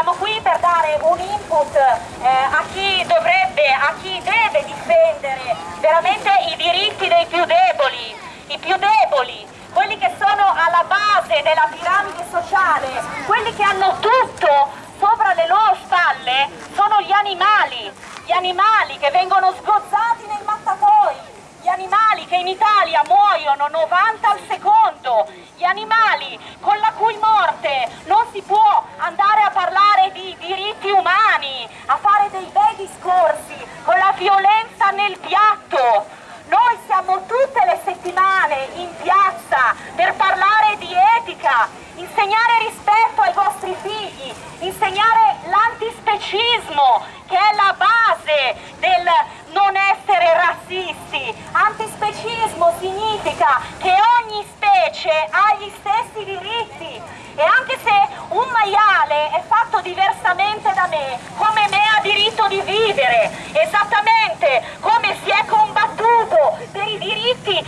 siamo qui per dare un input eh, a chi dovrebbe, a chi deve difendere veramente i diritti dei più deboli, i più deboli, quelli che sono alla base della piramide sociale, quelli che hanno tutto sopra le loro spalle sono gli animali, gli animali che vengono sgozzati nei animali che in Italia muoiono 90 al secondo, gli animali con la cui morte non si può andare a parlare di diritti umani, a fare dei bei discorsi con la violenza nel piatto. Noi siamo tutte le settimane in Pete,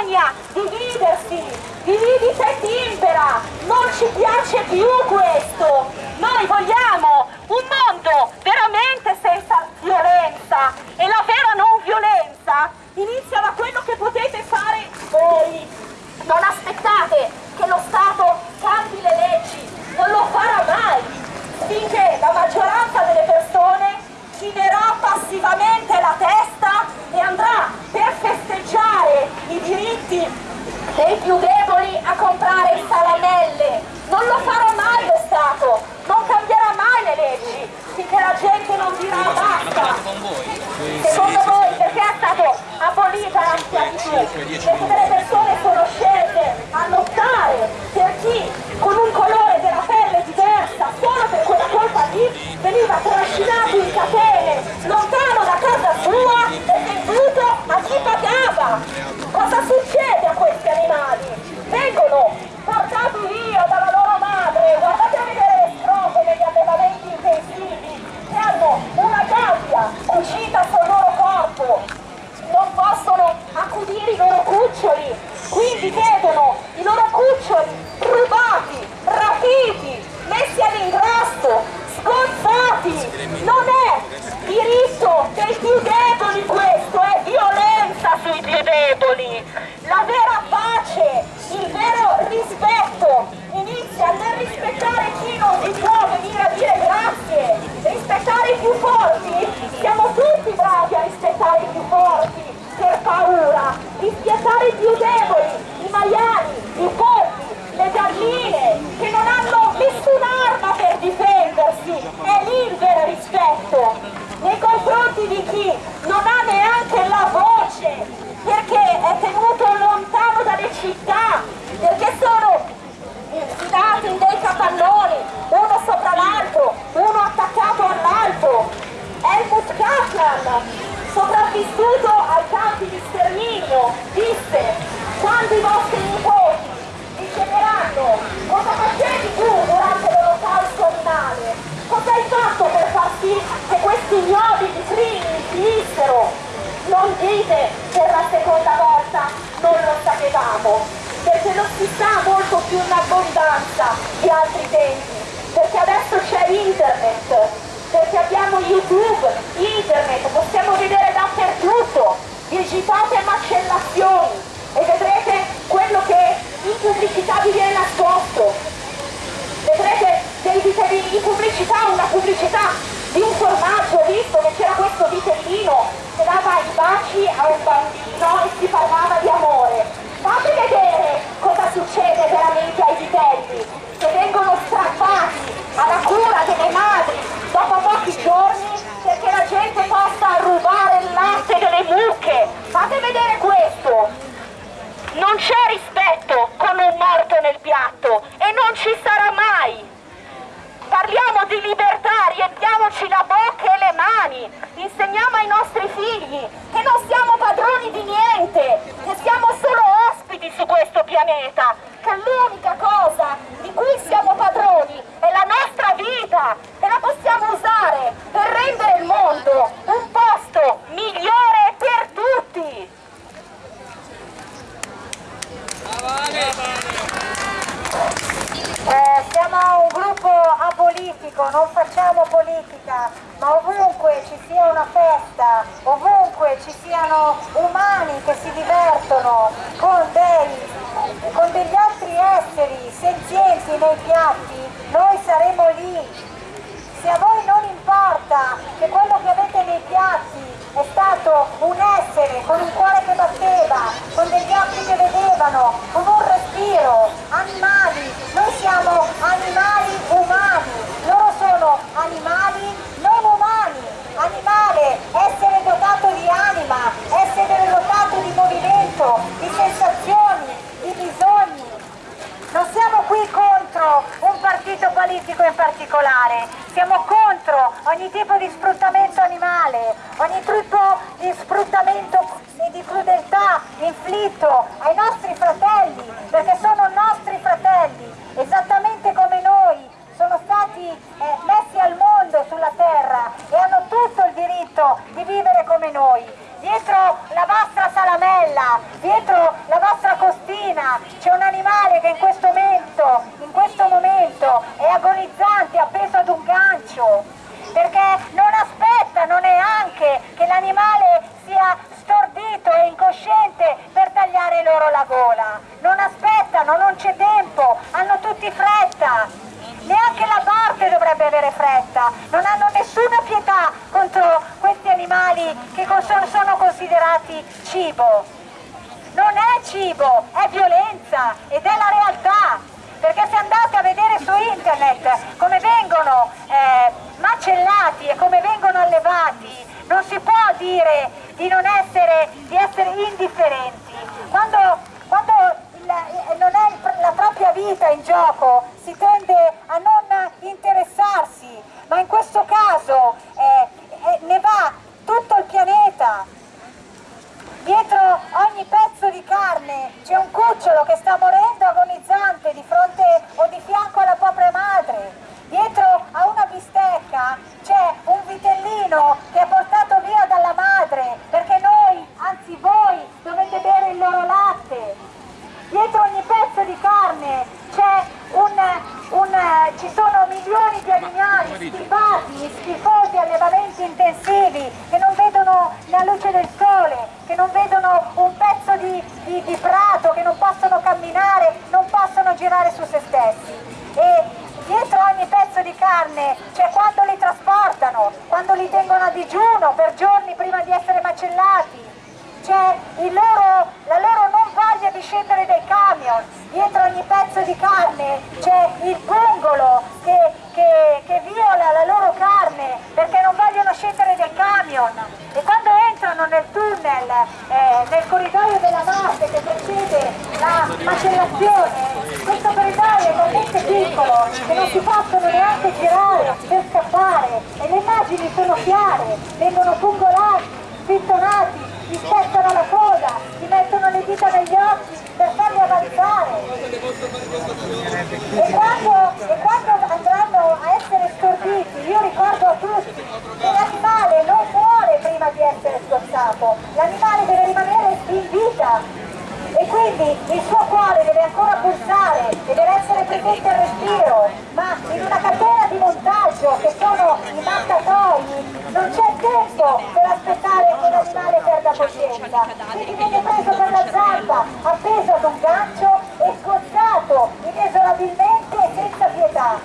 vergogna dividersi, dividita e timpera, non ci piace più questo, noi vogliamo un mondo veramente senza violenza. E la vera non violenza inizia da quello che potete fare voi, non aspettate che lo Stato cambi le leggi, non lo farà mai, finché la maggioranza delle persone girerà passivamente la testa veniva trascinato in catene lontano sterminio, disse quando i vostri nipoti vi cosa facevi tu durante l'olocausto animale, cosa hai fatto per far sì che questi ignobili crimini finissero? Non dite per la seconda volta non lo sapevamo, perché non si sa molto più in abbondanza di altri tempi, perché adesso c'è internet, perché abbiamo YouTube, internet, possiamo vedere dappertutto, digitate macellazioni e vedrete quello che in pubblicità vi viene nascosto, vedrete dei vitellini di pubblicità, una pubblicità di un formaggio, visto che c'era questo vitellino che dava i baci a un bambino e si parlava di amore. Fate vedere cosa succede veramente ai vitelli, che vengono strappati alla cura delle madri dopo pochi giorni perché la gente possa rubare il latte delle mucche. Fate vedere questo. Non c'è rispetto con un morto nel piatto e non ci sarà mai. Parliamo di libertà, riempiamoci la bocca e le mani, insegniamo ai nostri figli che non siamo padroni di niente, che siamo solo ospiti su questo pianeta, che l'unica cosa di cui siamo padroni è la nostra vita e la possiamo usare per rendere il mondo un posto migliore per tutti. Eh, siamo un gruppo apolitico, non facciamo politica, ma ovunque ci sia una festa, ovunque ci siano umani che si divertono con, dei, con degli altri esseri senzienti nei piatti, noi saremo lì. Se a voi non importa che quello che avete nei piatti è stato un essere con un cuore che batteva, con degli occhi che vedevano, con un respiro, animali, noi siamo animali umani, loro sono animali non umani, animale, essere dotato di anima, essere dotato di movimento, di sensazioni, di bisogni. Non siamo qui contro un partito politico in particolare, siamo contro ogni tipo di sfruttamento animale, ogni tipo di sfruttamento e di crudeltà inflitto ai nostri fratelli, perché sono nostri fratelli, esattamente come noi sono stati eh, messi al mondo sulla terra e hanno tutto il diritto di vivere come noi. Dietro la vostra salamella, dietro la vostra costina c'è un animale che in questo momento, in questo momento è agonizzante, appeso ad un gancio, perché non aspettano neanche che l'animale sia stordito e incosciente per tagliare loro la gola. Non aspettano, non c'è tempo, hanno tutti fretta. Neanche la morte dovrebbe avere fretta, non hanno nessuna pietà contro questi animali che sono, sono considerati cibo. Non è cibo, è violenza ed è la realtà. Perché se andate a vedere su internet come vengono eh, macellati e come vengono allevati, non si può dire di essere, di essere indifferenti. Quando, quando il, non è la propria vita in gioco, si tende a non interessarsi, ma in questo caso eh, eh, ne va tutto il pianeta. Dietro ogni pezzo di carne c'è un cucciolo che sta morendo carne, cioè quando li trasportano, quando li tengono a digiuno per giorni prima di essere macellati, cioè la loro non voglia di scendere dai camion, dietro ogni pezzo di carne quindi il suo cuore deve ancora pulsare e deve essere presente al respiro, ma in una catena di montaggio che sono i mattatoi non c'è tempo per aspettare che l'animale perda coscienza, quindi viene preso per la zampa, appeso ad un gancio e scozzato inesorabilmente e senza pietà.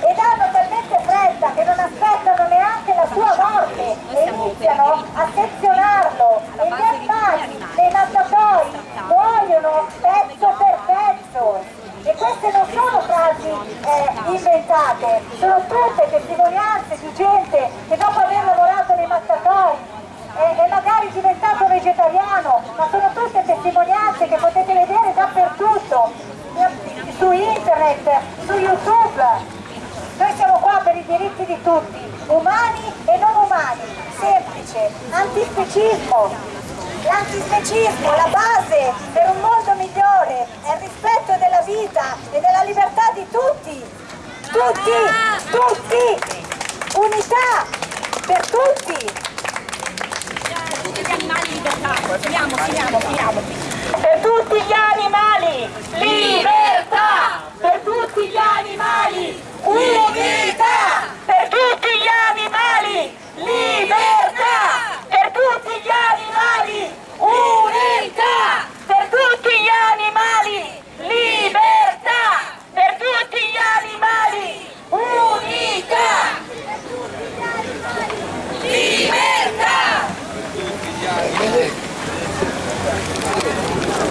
Ed hanno talmente fretta che non aspettano neanche la sua morte e iniziano a sezionarlo e gli animali, dei mattatoi, muoiono pezzo per pezzo e queste non sono frasi eh, inventate, sono tutte testimonianze di gente che dopo aver lavorato nei mattatoi e, e magari diventato vegetariano, ma sono tutte testimonianze che potete vedere dappertutto, su internet, su YouTube. Noi siamo qua per i diritti di tutti, umani e non umani, semplice, antispecismo, L'antispecismo, la base per un mondo migliore è il rispetto della vita e della libertà di tutti. Tutti, tutti, unità per tutti. Per tutti gli animali libertà. Finiamo, finiamo, finiamo. Per tutti gli animali libertà.